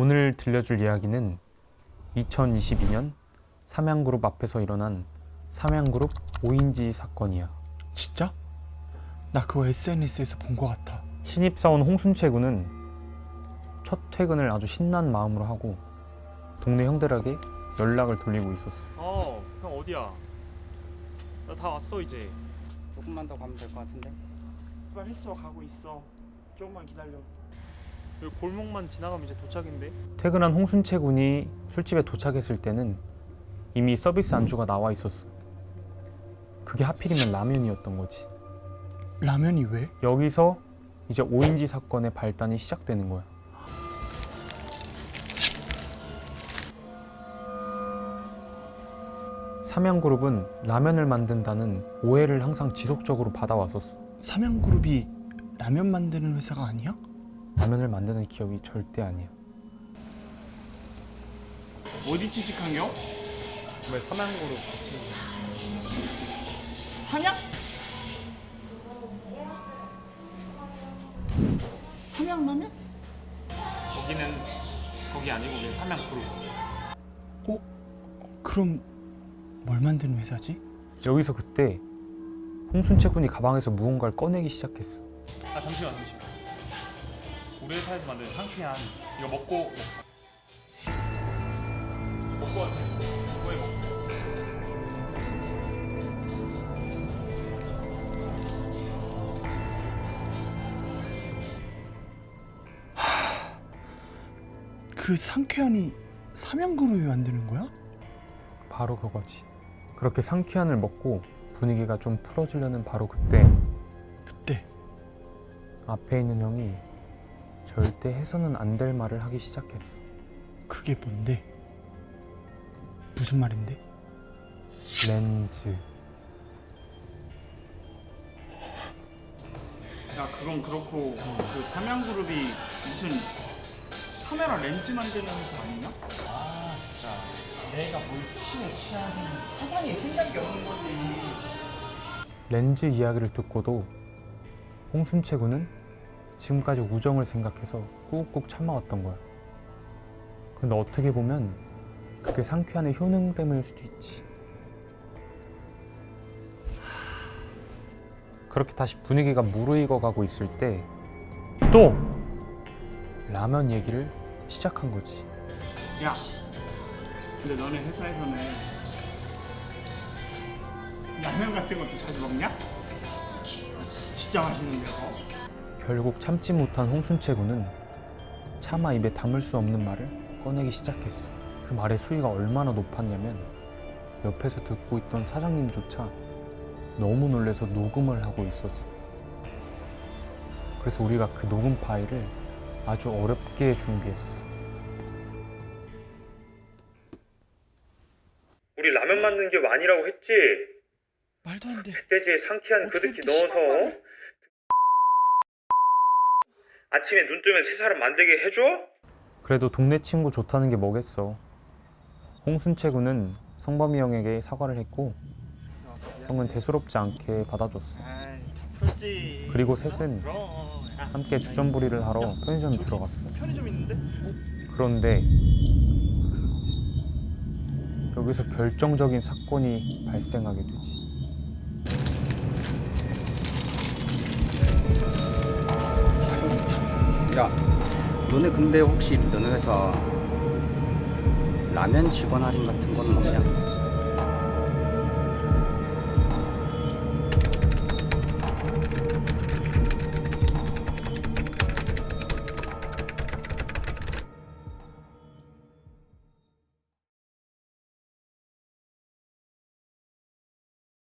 오늘 들려줄 이야기는 2022년 삼양그룹 앞에서 일어난 삼양그룹 오인지 사건이야. 진짜? 나 그거 SNS에서 본거 같아. 신입사원 홍순채 군은 첫 퇴근을 아주 신난 마음으로 하고 동네 형들에게 연락을 돌리고 있었어. 어, 형 어디야? 나 다 왔어 이제. 조금만 더 가면 될 것 같은데 출발했어 가고 있어. 조금만 기다려. 여기 골목만 지나가면 이제 도착인데. 퇴근한 홍순채 군이 술집에 도착했을 때는 이미 서비스 안주가 나와 있었어. 그게 하필이면 라면이었던 거지. 라면이 왜? 여기서 이제 오인지 사건의 발단이 시작되는 거야. 삼양그룹은 라면을 만든다는 오해를 항상 지속적으로 받아왔었어. 삼양그룹이 라면 만드는 회사가 아니야? 라면을 만드는 기업이 절대 아니야. 어디 취직한겨? 왜 삼양고로 삼양? 삼양라면? 거기는 거기 아니고 우리 삼양그룹. 그럼 뭘 만드는 회사지? 여기서 그때 홍순채 군이 가방에서 무언가를 꺼내기 시작했어. 아 잠시만 잠시만. 우리 회사에서 만든 상쾌한 이거 먹고 먹자. 먹고 왔어. 뭐해 먹고. 그 상쾌한이 삼양그룹이 만드는 거야? 바로 그거지. 그렇게 상쾌한을 먹고 분위기가 좀 풀어지려는 바로 그때 그때 앞에 있는 형이 절대 해서는 안 될 말을 하기 시작했어. 그게 뭔데? 무슨 말인데? 렌즈. 야 그건 그렇고 그 삼양그룹이 무슨 카메라 렌즈 만드는 회사 아니냐? 아 진짜 내가 뭘 치고 치하는 사장이 생각이 없는 거지 렌즈 이야기를 듣고도 홍순채 군은 지금까지 우정을 생각해서 꾹꾹 참아왔던 거야. 근데 어떻게 보면 그게 상쾌한의 효능 때문일 수도 있지. 그렇게 다시 분위기가 무르익어 가고 있을 때 또 라면 얘기를 시작한 거지. 야 근데 너네 회사에서는 라면 같은 것도 자주 먹냐? 진짜 맛있는데 그거? 결국 참지 못한 홍순채 군은 차마 입에 담을 수 없는 말을 꺼내기 시작했어. 그 말의 수위가 얼마나 높았냐면 옆에서 듣고 있던 사장님조차 너무 놀래서 녹음을 하고 있었어. 그래서 우리가 그 녹음 파일을 아주 어렵게 준비했어. 우리 라면 만드는 게 아니라고 했지? 말도 안 돼 멧돼지에 상쾌한 그 이렇게 넣어서 말을? 아침에 눈 뜨면 새 사람 만들게 해줘? 그래도 동네 친구 좋다는 게 뭐겠어. 홍순채 군은 성범이 형에게 사과를 했고 형은 대수롭지 않게 받아줬어. 그리고 셋은 함께 주전부리를 하러 들어갔어. 편의점 있는데? 그런데 여기서 결정적인 사건이 발생하게 되지. 야 너네 근데 혹시 너네 회사 라면 직원 할인 같은 거는 없냐?